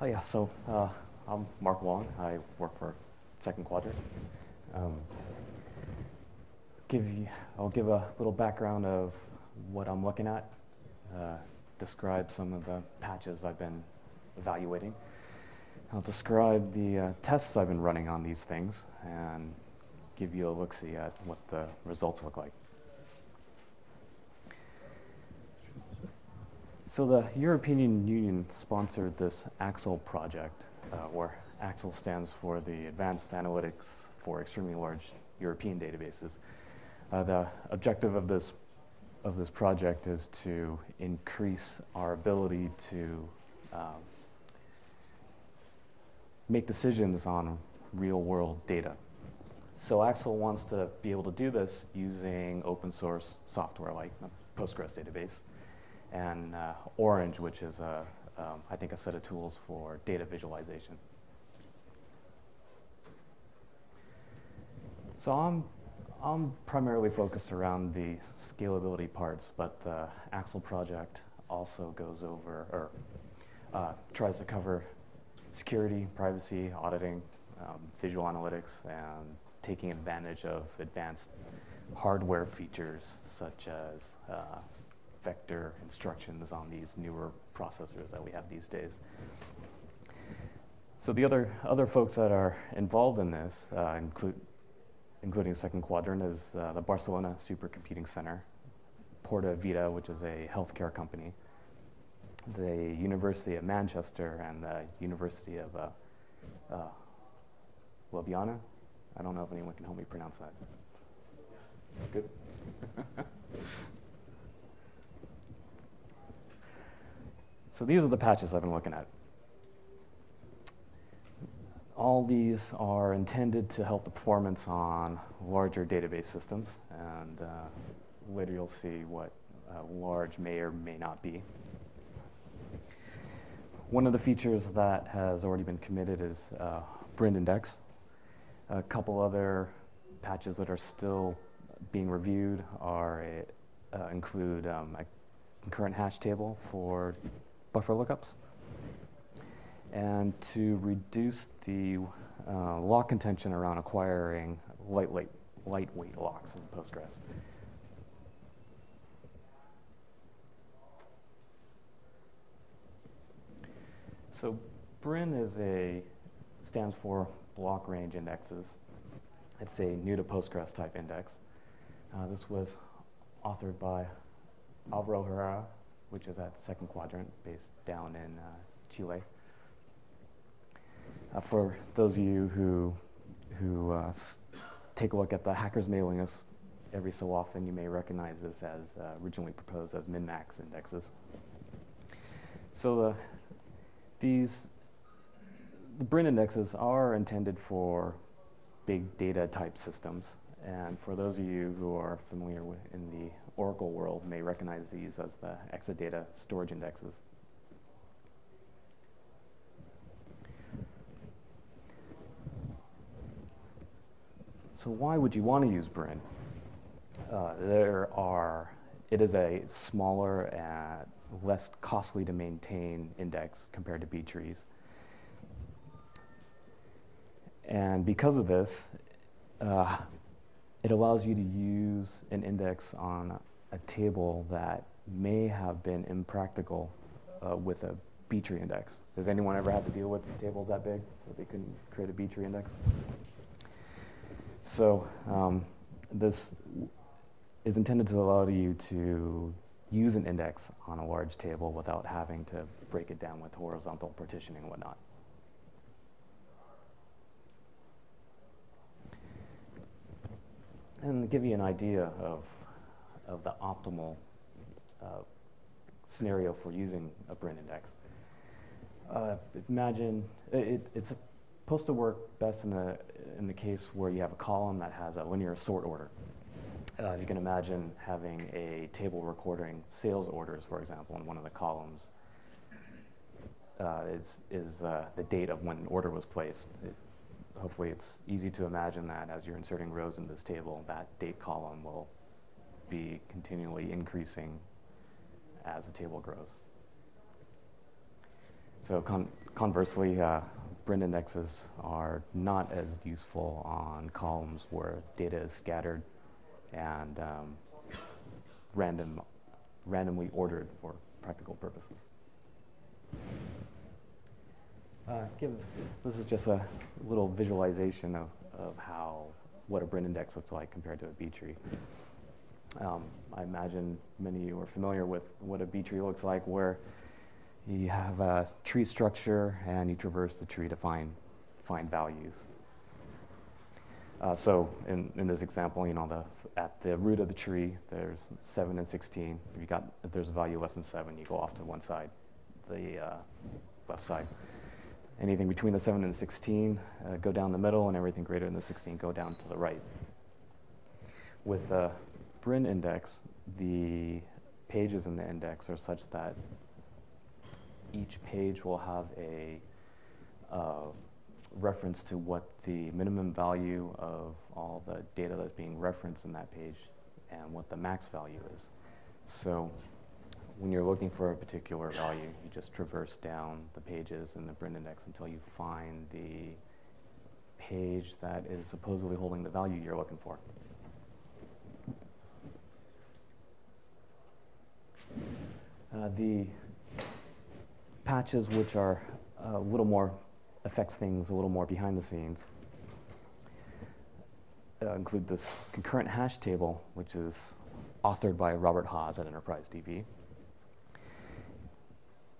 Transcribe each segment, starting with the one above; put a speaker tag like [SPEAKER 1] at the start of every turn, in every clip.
[SPEAKER 1] Oh yeah, so uh, I'm Mark Wong. I work for Second Quadrant. Um, give you, I'll give a little background of what I'm looking at, uh, describe some of the patches I've been evaluating. I'll describe the uh, tests I've been running on these things and give you a look-see at what the results look like. So the European Union sponsored this AXLE project, uh, where AXLE stands for the Advanced Analytics for Extremely Large European Databases. Uh, the objective of this, of this project is to increase our ability to um, make decisions on real world data. So AXL wants to be able to do this using open source software like Postgres database and uh, Orange, which is, a, um, I think, a set of tools for data visualization. So I'm, I'm primarily focused around the scalability parts, but the AXLE project also goes over, or uh, tries to cover security, privacy, auditing, um, visual analytics, and taking advantage of advanced hardware features such as uh, vector instructions on these newer processors that we have these days. So the other, other folks that are involved in this uh, include, including Second Quadrant, is uh, the Barcelona Supercomputing Center, Portavita, which is a healthcare company, the University of Manchester, and the University of uh, uh, Ljubljana. I don't know if anyone can help me pronounce that. Good. So these are the patches I've been looking at. All these are intended to help the performance on larger database systems, and uh, later you'll see what uh, large may or may not be. One of the features that has already been committed is uh, BRIN index. A couple other patches that are still being reviewed are uh, include um, a concurrent hash table for buffer lookups. And to reduce the uh, lock contention around acquiring lightweight, lightweight locks in Postgres. So BRIN is a, stands for block range indexes. It's a new to Postgres type index. Uh, this was authored by Alvaro Herrera which is at second quadrant based down in uh, Chile. Uh, for those of you who, who uh, take a look at the hackers mailing list every so often, you may recognize this as uh, originally proposed as min-max indexes. So the, these, the BRIN indexes are intended for big data type systems. And for those of you who are familiar with in the Oracle world may recognize these as the Exadata storage indexes. So why would you want to use BRIN? Uh, there are, it is a smaller and less costly to maintain index compared to B trees. And because of this, uh, it allows you to use an index on a table that may have been impractical uh, with a B-tree index. Has anyone ever had to deal with tables that big that they couldn't create a B-tree index? So um, this is intended to allow you to use an index on a large table without having to break it down with horizontal partitioning and whatnot. And give you an idea of, of the optimal uh, scenario for using a BRIN index. Uh, imagine it, it's supposed to work best in the, in the case where you have a column that has a linear sort order. Uh, you can imagine having a table recording sales orders, for example, in one of the columns uh, is, is uh, the date of when an order was placed. It, hopefully it's easy to imagine that as you're inserting rows in this table, that date column will be continually increasing as the table grows. So con conversely, uh, Brin indexes are not as useful on columns where data is scattered and um, random, randomly ordered for practical purposes. Uh, give, this is just a little visualization of, of how, what a Brin index looks like compared to a B tree. Um, I imagine many of you are familiar with what a B tree looks like where you have a tree structure and you traverse the tree to find, find values. Uh, so in, in this example, you know, the, at the root of the tree, there's 7 and 16. If, you got, if there's a value less than 7, you go off to one side, the uh, left side. Anything between the 7 and the 16 uh, go down the middle, and everything greater than the 16 go down to the right. With the Brin index, the pages in the index are such that each page will have a uh, reference to what the minimum value of all the data that's being referenced in that page and what the max value is. So when you're looking for a particular value, you just traverse down the pages in the Brin index until you find the page that is supposedly holding the value you're looking for. Uh, the patches which are a little more, affects things a little more behind the scenes uh, include this concurrent hash table, which is authored by Robert Haas at Enterprise DB.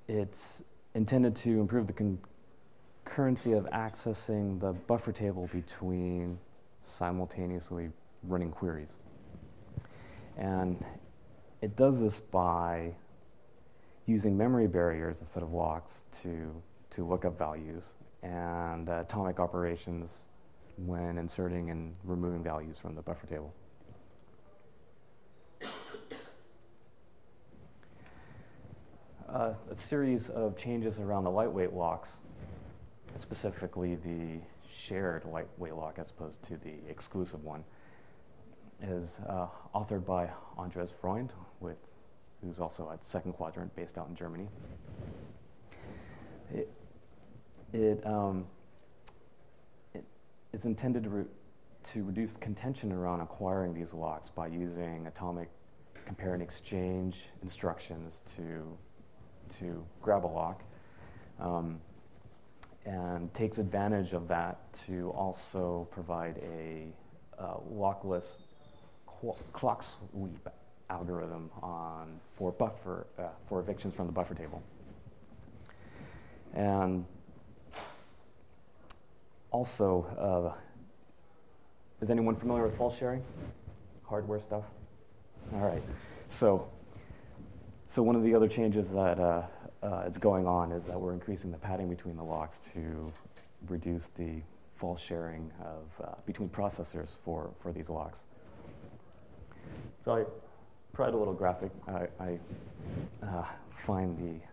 [SPEAKER 1] It's intended to improve the concurrency of accessing the buffer table between simultaneously running queries. And it does this by using memory barriers instead of locks to, to look up values and uh, atomic operations when inserting and removing values from the buffer table. Uh, a series of changes around the lightweight locks, specifically the shared lightweight lock as opposed to the exclusive one, is uh, authored by Andres Freund with who's also at Second Quadrant, based out in Germany. It, it, um, it is intended to, re to reduce contention around acquiring these locks by using atomic compare and exchange instructions to, to grab a lock. Um, and takes advantage of that to also provide a uh, lockless clock sweep algorithm on for buffer uh, for evictions from the buffer table. And also, uh, is anyone familiar with false sharing? Hardware stuff? All right. So, so one of the other changes that uh, uh, is going on is that we're increasing the padding between the locks to reduce the false sharing of uh, between processors for, for these locks. So I provide a little graphic. I, I uh, find the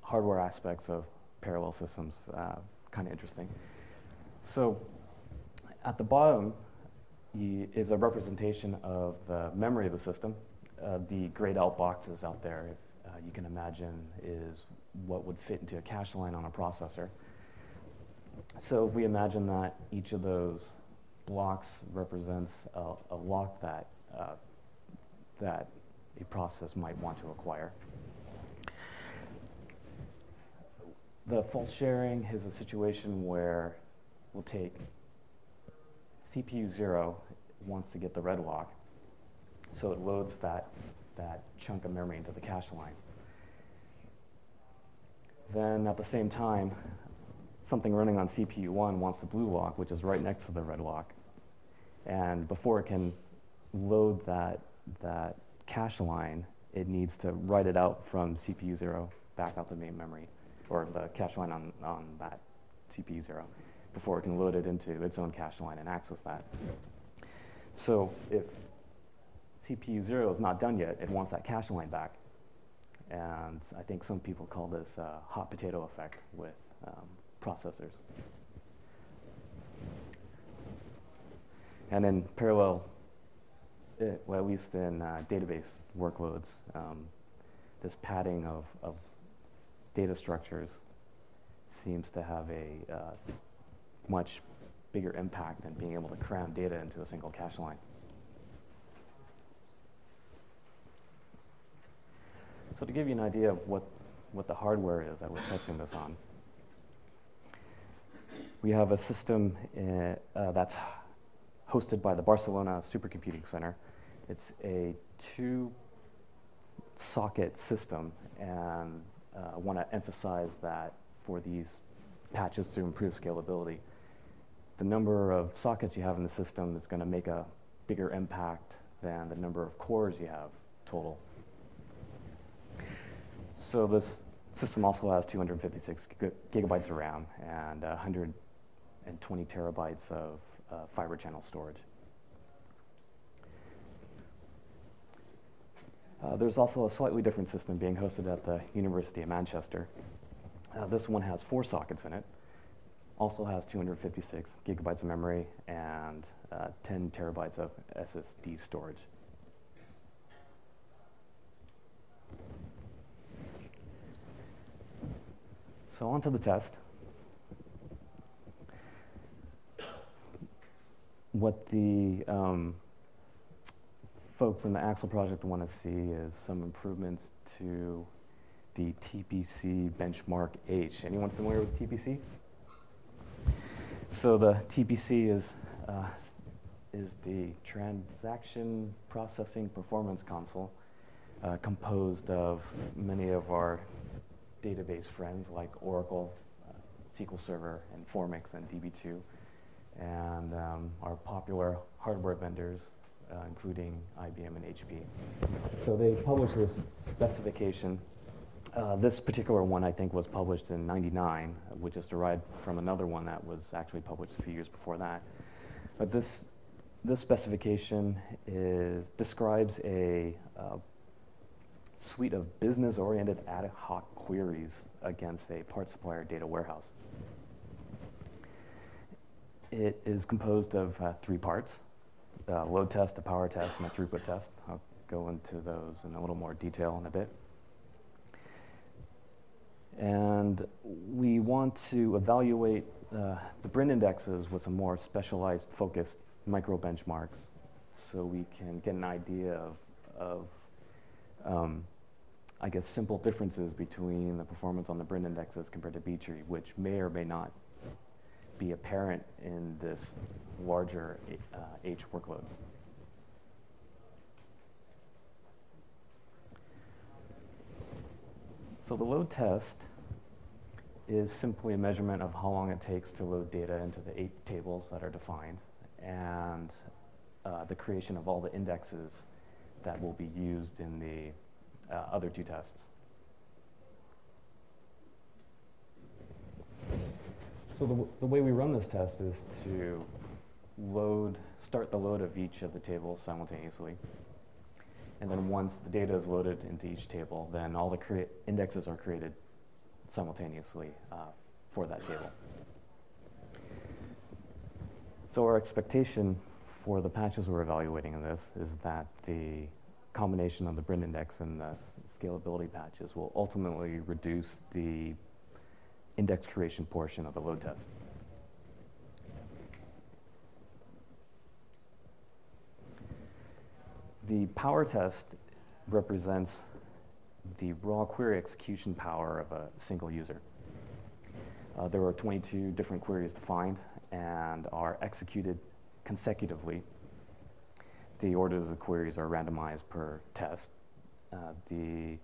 [SPEAKER 1] hardware aspects of parallel systems uh, kind of interesting. So at the bottom is a representation of the memory of the system. Uh, the grayed out boxes out there, if uh, you can imagine, is what would fit into a cache line on a processor. So if we imagine that each of those blocks represents a, a lock that uh, that a process might want to acquire. The false sharing is a situation where we'll take CPU 0 wants to get the red lock, so it loads that, that chunk of memory into the cache line. Then at the same time, something running on CPU 1 wants the blue lock, which is right next to the red lock. And before it can load that that cache line, it needs to write it out from CPU 0 back out to main memory, or the cache line on, on that CPU 0, before it can load it into its own cache line and access that. So if CPU 0 is not done yet, it wants that cache line back. And I think some people call this uh, hot potato effect with um, processors. And in parallel it, eh, well, at least in uh, database workloads, um, this padding of, of data structures seems to have a uh, much bigger impact than being able to cram data into a single cache line. So to give you an idea of what, what the hardware is that we're testing this on, we have a system uh, uh, that's hosted by the Barcelona Supercomputing Center. It's a two socket system, and uh, I want to emphasize that for these patches to improve scalability. The number of sockets you have in the system is going to make a bigger impact than the number of cores you have total. So this system also has 256 gigabytes of RAM and 120 terabytes of uh, fiber channel storage. Uh, there's also a slightly different system being hosted at the University of Manchester. Uh, this one has four sockets in it, also has 256 gigabytes of memory and uh, 10 terabytes of SSD storage. So on to the test. What the um, folks in the AXLE project want to see is some improvements to the TPC benchmark H. Anyone familiar with TPC? So the TPC is, uh, is the Transaction Processing Performance Council, uh, composed of many of our database friends like Oracle, uh, SQL Server, and Informix and DB2, and um, our popular hardware vendors, uh, including IBM and HP. So they published this specification. Uh, this particular one, I think, was published in 99, which is derived from another one that was actually published a few years before that. But this, this specification is, describes a uh, suite of business-oriented ad hoc queries against a part supplier data warehouse. It is composed of uh, three parts, a load test, a power test, and a throughput test. I'll go into those in a little more detail in a bit. And we want to evaluate uh, the BRIN indexes with some more specialized focused micro benchmarks so we can get an idea of, of um, I guess, simple differences between the performance on the BRIN indexes compared to B-tree, which may or may not be apparent in this larger uh, H workload. So the load test is simply a measurement of how long it takes to load data into the eight tables that are defined and uh, the creation of all the indexes that will be used in the uh, other two tests. So the, the way we run this test is to load, start the load of each of the tables simultaneously. And then once the data is loaded into each table, then all the indexes are created simultaneously uh, for that table. So our expectation for the patches we're evaluating in this is that the combination of the BRIN index and the scalability patches will ultimately reduce the index creation portion of the load test. The power test represents the raw query execution power of a single user. Uh, there are 22 different queries defined and are executed consecutively the orders of the queries are randomized per test. Uh, the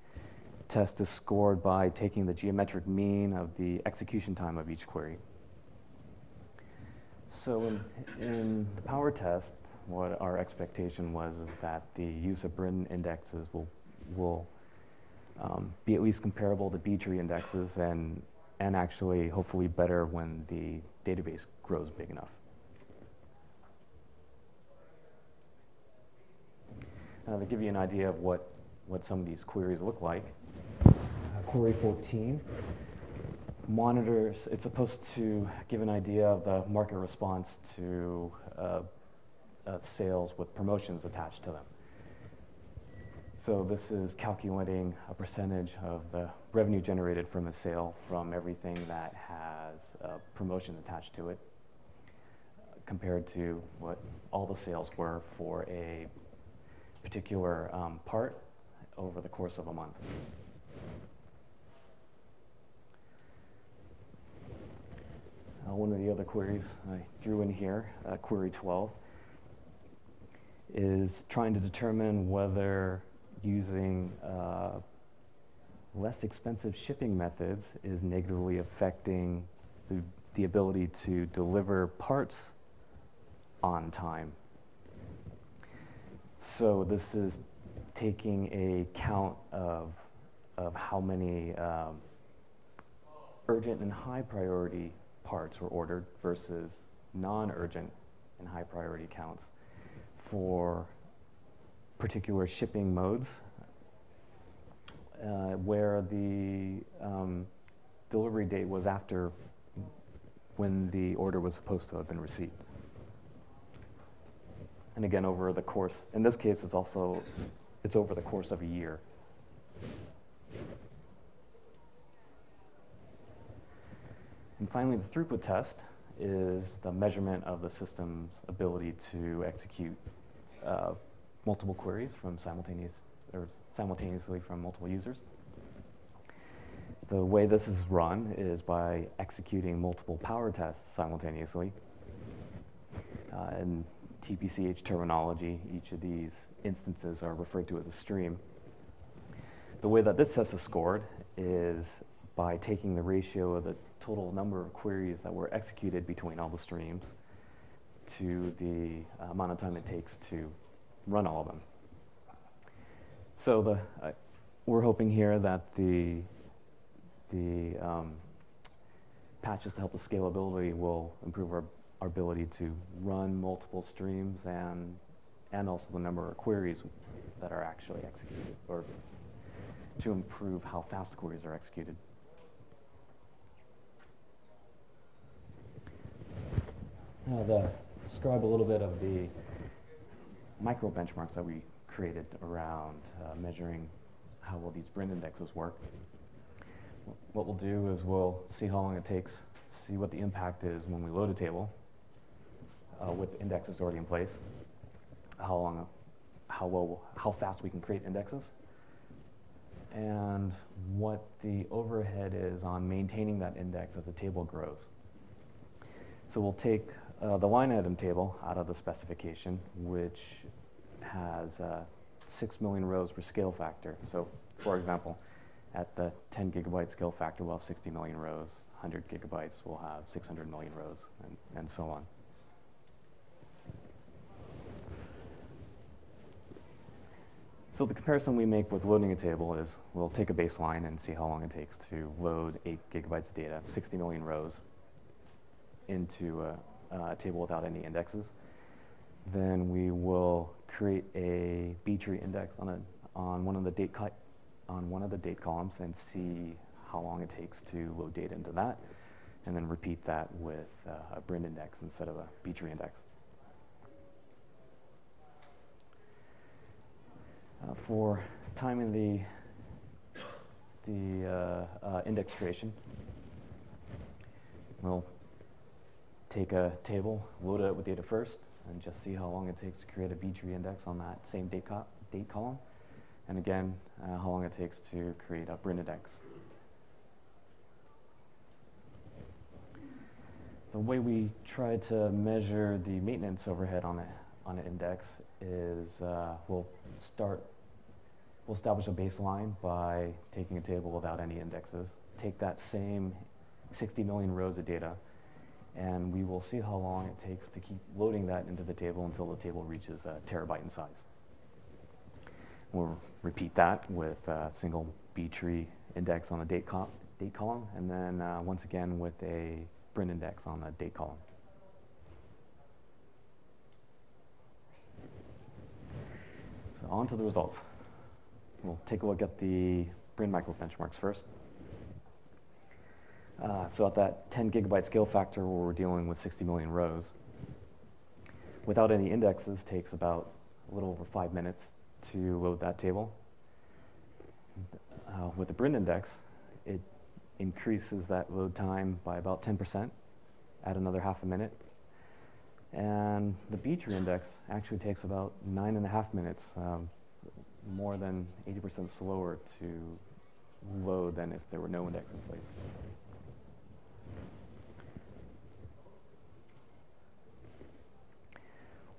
[SPEAKER 1] test is scored by taking the geometric mean of the execution time of each query. So in, in the power test, what our expectation was is that the use of BRIN indexes will, will um, be at least comparable to B-tree indexes and, and actually hopefully better when the database grows big enough. Uh, to give you an idea of what, what some of these queries look like. Uh, query 14 monitors, it's supposed to give an idea of the market response to uh, uh, sales with promotions attached to them. So this is calculating a percentage of the revenue generated from a sale from everything that has a promotion attached to it uh, compared to what all the sales were for a particular um, part over the course of a month. Uh, one of the other queries I threw in here, uh, query 12, is trying to determine whether using uh, less expensive shipping methods is negatively affecting the, the ability to deliver parts on time. So this is taking a count of, of how many um, urgent and high priority parts were ordered versus non-urgent and high priority counts for particular shipping modes uh, where the um, delivery date was after when the order was supposed to have been received. And again, over the course, in this case, it's also, it's over the course of a year. And finally, the throughput test is the measurement of the system's ability to execute uh, multiple queries from simultaneous or simultaneously from multiple users. The way this is run is by executing multiple power tests simultaneously. Uh, in TPCH terminology, each of these instances are referred to as a stream. The way that this test is scored is by taking the ratio of the total number of queries that were executed between all the streams to the amount of time it takes to run all of them. So the, uh, we're hoping here that the, the um, patches to help with scalability will improve our, our ability to run multiple streams and, and also the number of queries that are actually executed, or to improve how fast queries are executed. Now, the, describe a little bit of the micro benchmarks that we created around uh, measuring how well these BRIN indexes work. What we'll do is we'll see how long it takes, see what the impact is when we load a table uh, with indexes already in place, how long, how well, how fast we can create indexes, and what the overhead is on maintaining that index as the table grows. So we'll take uh, the line item table out of the specification, which has uh, 6 million rows per scale factor. So for example, at the 10 gigabyte scale factor, we'll have 60 million rows. 100 gigabytes, we'll have 600 million rows, and, and so on. So the comparison we make with loading a table is we'll take a baseline and see how long it takes to load 8 gigabytes of data, 60 million rows, into a, a table without any indexes then we will create a B-tree index on, a, on, one of the date on one of the date columns and see how long it takes to load data into that, and then repeat that with uh, a BRIN index instead of a B-tree index. Uh, for timing the, the uh, uh index creation, we'll take a table, load it up with data first, and just see how long it takes to create a B-tree index on that same date, co date column. And again, uh, how long it takes to create a BRIN index. The way we try to measure the maintenance overhead on, a, on an index is uh, we'll start, we'll establish a baseline by taking a table without any indexes, take that same 60 million rows of data, and we will see how long it takes to keep loading that into the table until the table reaches a terabyte in size. We'll repeat that with a single B-tree index on the date, col date column, and then uh, once again with a BRIN index on the date column. So on to the results. We'll take a look at the BRIN micro benchmarks first. Uh, so at that 10 gigabyte scale factor where we're dealing with 60 million rows, without any indexes takes about a little over five minutes to load that table. uh, with the Brin index, it increases that load time by about 10%, add another half a minute. And the B-tree index actually takes about nine and a half minutes, um, more than 80% slower to load than if there were no index in place.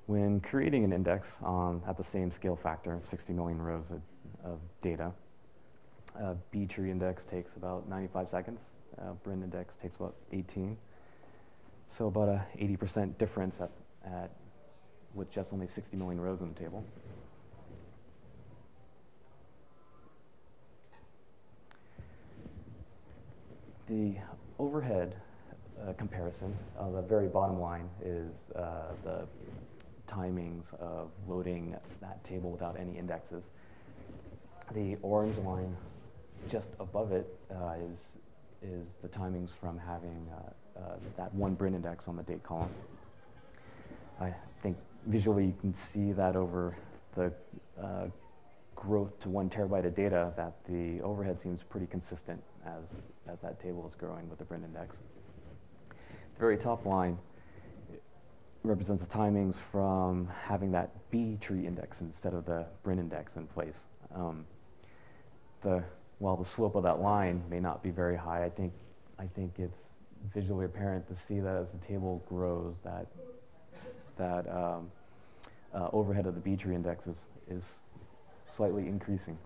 [SPEAKER 1] When creating an index um, at the same scale factor, 60 million rows of, of data, B-tree index takes about 95 seconds. Brin index takes about 18. So about a 80% difference at, at with just only 60 million rows in the table. The overhead uh, comparison, the very bottom line is uh, the timings of loading that table without any indexes. The orange line just above it uh, is, is the timings from having uh, uh, that one Brin index on the date column. I think visually you can see that over the uh, growth to one terabyte of data that the overhead seems pretty consistent as, as that table is growing with the Brin index. The very top line represents the timings from having that B tree index instead of the Brin index in place. Um, the, while the slope of that line may not be very high, I think, I think it's visually apparent to see that as the table grows, that, that um, uh, overhead of the B tree index is, is slightly increasing.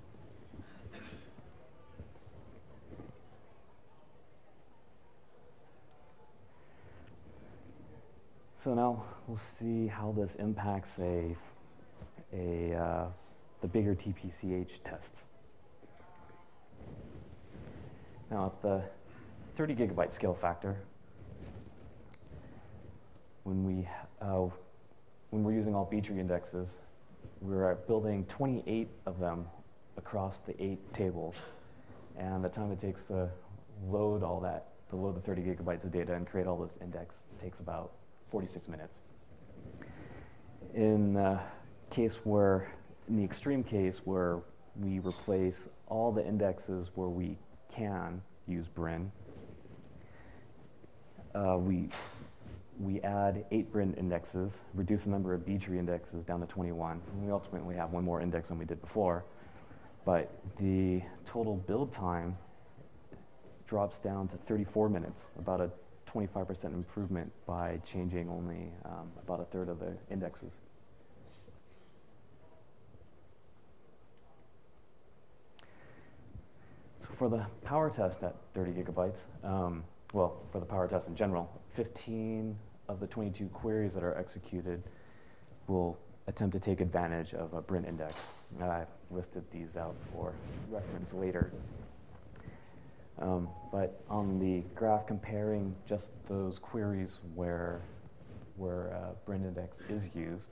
[SPEAKER 1] So now we'll see how this impacts a, a, uh, the bigger TPCH tests. Now at the 30 gigabyte scale factor, when, we, uh, when we're using all B-tree indexes, we're building 28 of them across the eight tables. And the time it takes to load all that, to load the 30 gigabytes of data and create all this index takes about 46 minutes. In the case where, in the extreme case where we replace all the indexes where we can use Brin, uh, we, we add eight Brin indexes, reduce the number of B-tree indexes down to 21, and we ultimately have one more index than we did before. But the total build time drops down to 34 minutes, about a 25% improvement by changing only um, about a third of the indexes. So for the power test at 30 gigabytes, um, well, for the power test in general, 15 of the 22 queries that are executed will attempt to take advantage of a Brin index. I've listed these out for reference later. Um, but on the graph comparing just those queries where, where uh, Brin index is used,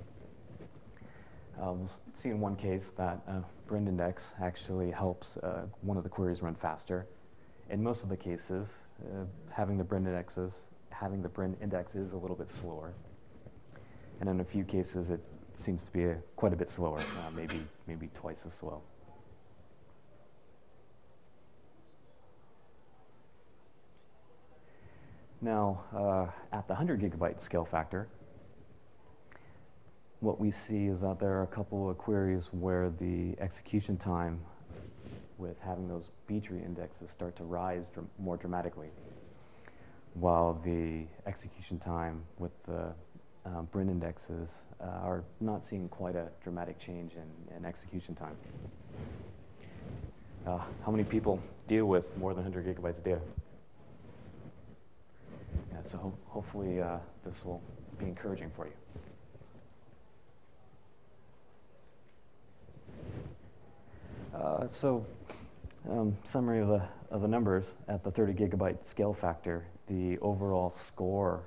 [SPEAKER 1] uh, we'll see in one case that uh, Brin index actually helps uh, one of the queries run faster. In most of the cases, uh, having the Brin indexes, having the Brin index is a little bit slower. And in a few cases, it seems to be a, quite a bit slower, uh, maybe, maybe twice as slow. Now, uh, at the 100 gigabyte scale factor, what we see is that there are a couple of queries where the execution time with having those B-tree indexes start to rise dr more dramatically, while the execution time with the uh, Brin indexes uh, are not seeing quite a dramatic change in, in execution time. Uh, how many people deal with more than 100 gigabytes of data? so ho hopefully uh, this will be encouraging for you. Uh, so, um, summary of the, of the numbers at the 30 gigabyte scale factor, the overall score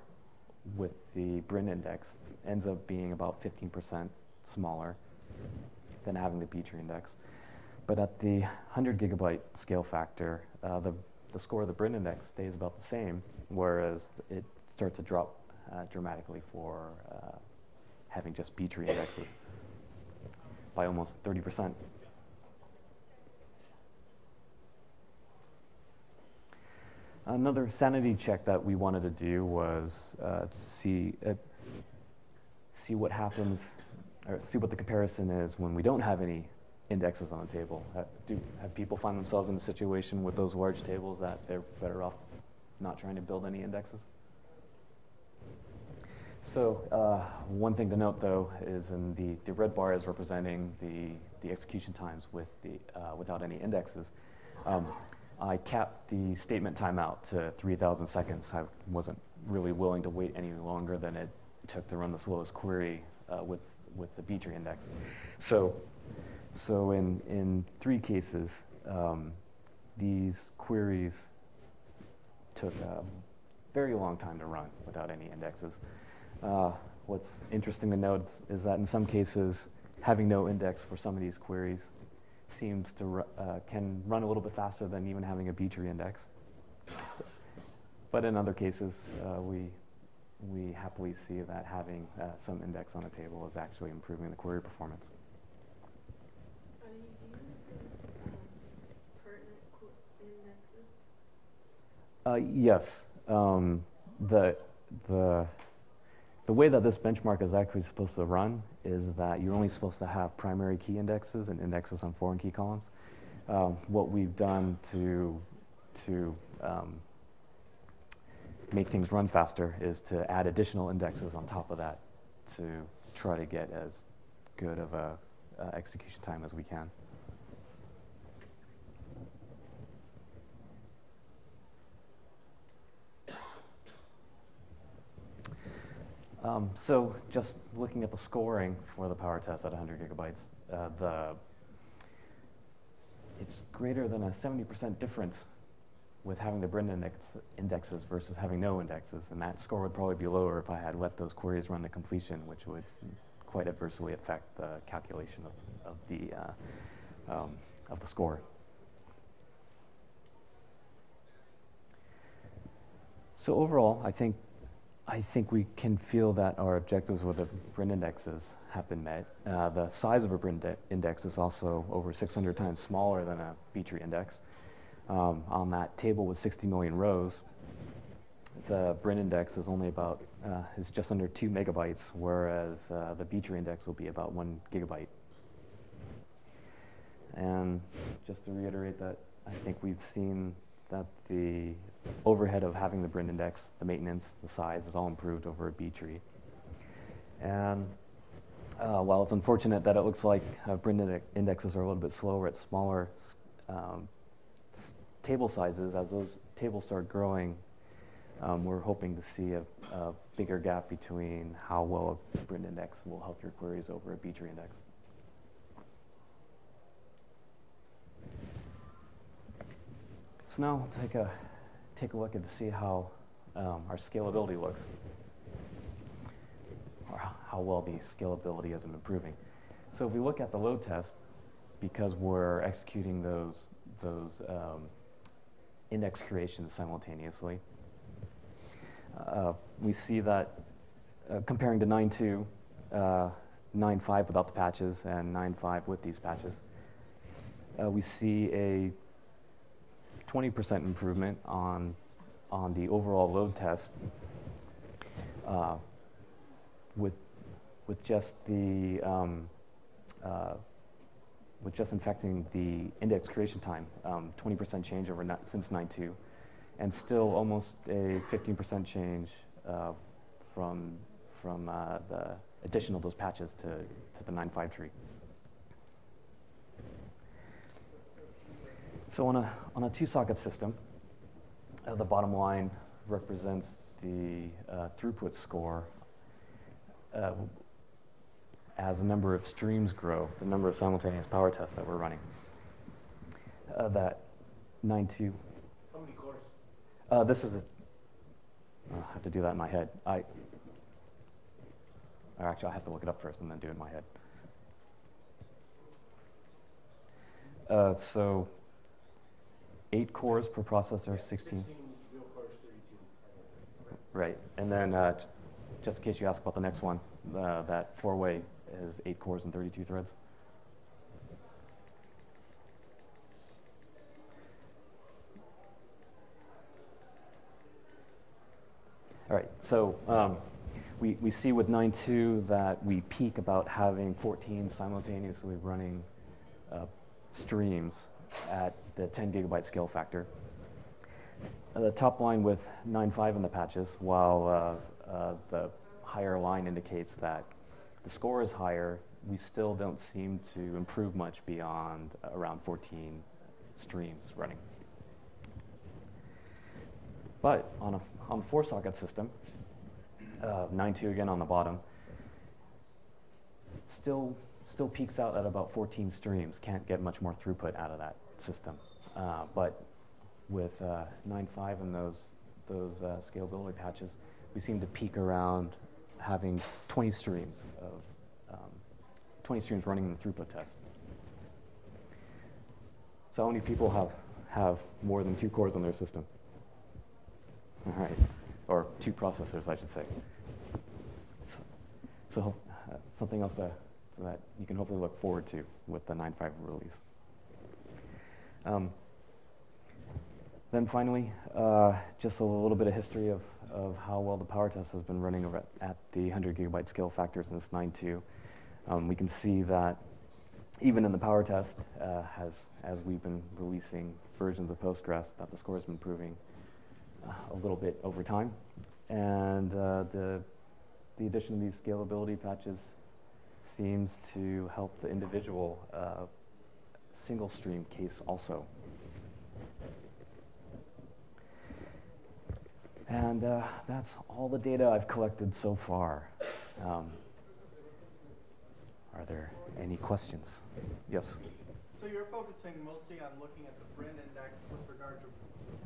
[SPEAKER 1] with the Brin index ends up being about 15% smaller than having the B-tree index. But at the 100 gigabyte scale factor, uh, the, the score of the Brin index stays about the same, whereas it starts to drop uh, dramatically for uh, having just B-tree indexes by almost 30%. Another sanity check that we wanted to do was uh, to see uh, see what happens, or see what the comparison is when we don't have any indexes on the table. Uh, do have people find themselves in a situation with those large tables that they're better off not trying to build any indexes? So uh, one thing to note, though, is in the, the red bar is representing the, the execution times with the, uh, without any indexes. Um, I capped the statement timeout to 3,000 seconds. I wasn't really willing to wait any longer than it took to run the slowest query uh, with, with the B tree index. So, so in, in three cases, um, these queries took a very long time to run without any indexes. Uh, what's interesting to note is that in some cases, having no index for some of these queries seems to uh, can run a little bit faster than even having a B-tree index. but in other cases, uh, we we happily see that having uh, some index on a table is actually improving the query performance.
[SPEAKER 2] Are you using um, pertinent indexes?
[SPEAKER 1] Uh, yes. Um, the the the way that this benchmark is actually supposed to run is that you're only supposed to have primary key indexes and indexes on foreign key columns. Um, what we've done to, to um, make things run faster is to add additional indexes on top of that to try to get as good of a uh, execution time as we can. Um, so just looking at the scoring for the power test at 100 gigabytes, uh, the it's greater than a 70% difference with having the Brin index, indexes versus having no indexes, and that score would probably be lower if I had let those queries run to completion, which would quite adversely affect the calculation of, of the uh, um, of the score. So overall, I think I think we can feel that our objectives with the Brin indexes have been met. Uh, the size of a Brin de- index is also over 600 times smaller than a B-tree index. Um, on that table with 60 million rows, the Brin index is only about, uh, is just under two megabytes, whereas uh, the B-tree index will be about one gigabyte. And just to reiterate that, I think we've seen that the overhead of having the Brin index, the maintenance, the size is all improved over a B tree. And uh, while it's unfortunate that it looks like uh, Brin indexes are a little bit slower at smaller um, table sizes, as those tables start growing, um, we're hoping to see a, a, bigger gap between how well a Brin index will help your queries over a B tree index. So now we'll take a, take a look at to see how um, our scalability looks, or how well the scalability is improving. So if we look at the load test, because we're executing those, those um, index creations simultaneously, uh, we see that uh, comparing to 9.2, uh, 9.5 without the patches and 9.5 with these patches, uh, we see a 20% improvement on, on the overall load test uh, with, with just the um, uh, with just infecting the index creation time, 20% um, change over since 9.2, and still almost a 15% change uh, from, from uh, the additional those patches to, to the 9.5 tree. So on a, on a two-socket system, uh, the bottom line represents the uh, throughput score uh, as the number of streams grow, the number of simultaneous power tests that we're running. Uh, that 9.2.
[SPEAKER 3] How many cores?
[SPEAKER 1] Uh, this is a, I have to do that in my head. I, or actually, I have to look it up first and then do it in my head. Uh, so eight cores per processor, 16.
[SPEAKER 3] 16 real cores, 32.
[SPEAKER 1] Right, and then uh, just in case you ask about the next one, uh, that four-way is eight cores and 32 threads. All right, so um, we, we see with 9.2 that we peak about having 14 simultaneously running uh, streams at the 10 gigabyte scale factor. Uh, the top line with 9.5 in the patches, while uh, uh, the higher line indicates that the score is higher, we still don't seem to improve much beyond around 14 streams running. But on a, on a four socket system, uh, 9.2 again on the bottom, still, still peaks out at about 14 streams. Can't get much more throughput out of that system. Uh, but with uh, 9.5 and those, those uh, scalability patches, we seem to peak around having 20 streams of um, 20 streams running in the throughput test. So how many people have, have more than two cores on their system? All right, or two processors, I should say. So, so uh, something else that, that you can hopefully look forward to with the 9.5 release. Um, then finally, uh, just a little bit of history of, of how well the power test has been running at the 100 gigabyte scale factors in this 9.2. Um, we can see that even in the power test, uh, has, as we've been releasing versions of Postgres, that the score has been improving uh, a little bit over time. And uh, the, the addition of these scalability patches seems to help the individual uh, single stream case also. And uh, that's all the data I've collected so far. Um, are there any questions? Yes?
[SPEAKER 4] So you're focusing mostly on looking at the Brin index with regard to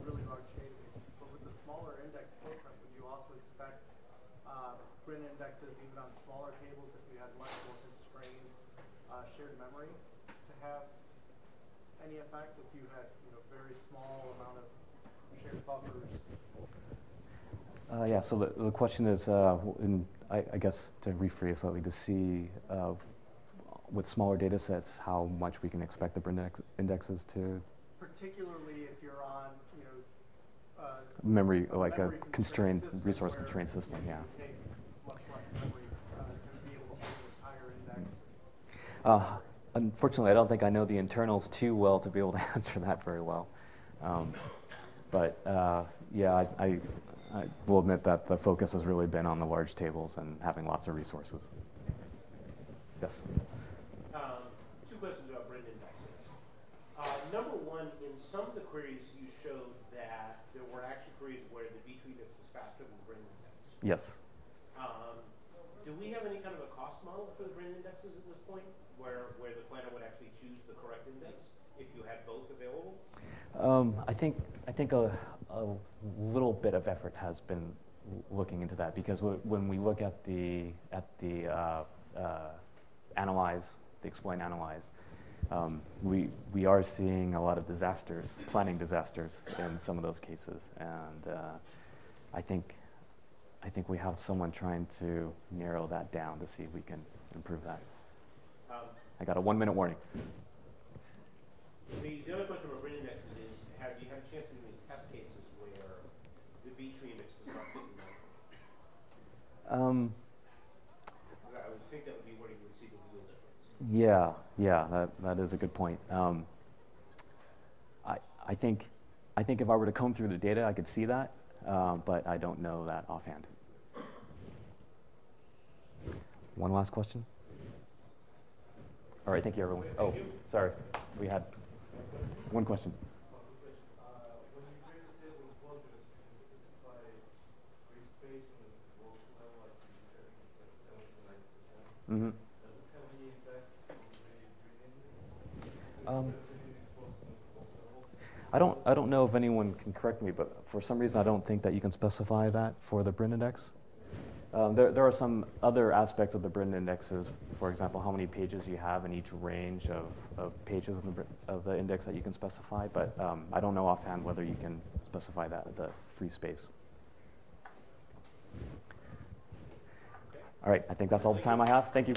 [SPEAKER 4] really large databases, but with the smaller index footprint, would you also expect uh, Brin indexes even on smaller tables if you had much more constrained uh, shared memory to have any effect if you had you know very small amount of shared buffers?
[SPEAKER 1] Uh, yeah, so the, the question is, uh, in, I, I guess to rephrase slightly, to see uh, with smaller data sets how much we can expect the index, indexes to
[SPEAKER 4] Particularly if you're on you know uh,
[SPEAKER 1] memory,
[SPEAKER 4] a
[SPEAKER 1] like a
[SPEAKER 4] memory
[SPEAKER 1] constrained, resource constrained system, yeah.
[SPEAKER 4] Much less memory uh, to be able to hold higher index.
[SPEAKER 1] Unfortunately, I don't think I know the internals too well to be able to answer that very well. Um, but uh, yeah, I, I, I will admit that the focus has really been on the large tables and having lots of resources. Yes.
[SPEAKER 3] Um, two questions about Brin indexes. Uh, number one, in some of the queries you showed that there were actually queries where the B-tree index was faster than index.
[SPEAKER 1] Yes.
[SPEAKER 3] Um, do we have any kind of a cost model for the Brin indexes at this point, where, where the planner would actually choose the correct index if you had both available?
[SPEAKER 1] Um, I think I think a, a little bit of effort has been looking into that because when we look at the at the uh, uh, analyze, the explain analyze, um, we we are seeing a lot of disasters, planning disasters in some of those cases, and uh, I think I think we have someone trying to narrow that down to see if we can improve that. I got a one minute warning.
[SPEAKER 3] the, the other question about Brin indexes is, have you had a chance to do any test cases where the B tree index does not fit in that?
[SPEAKER 1] Um,
[SPEAKER 3] I would think that would be where you would see the real difference.
[SPEAKER 1] Yeah, yeah, that, that is a good point. Um, I, I think, I think if I were to comb through the data, I could see that, uh, but I don't know that offhand. One last question? All right, thank you, everyone. Oh, sorry, we had one question. Mm-hmm. Um? I don't, I don't know if anyone can correct me, but for some reason, I don't think that you can specify that for the Brin index. Um, there, there are some other aspects of the Brin indexes, for example, how many pages you have in each range of, of pages in the, of the index that you can specify, but um, I don't know offhand whether you can specify that, the free space. All right, I think that's all the time I have. Thank you.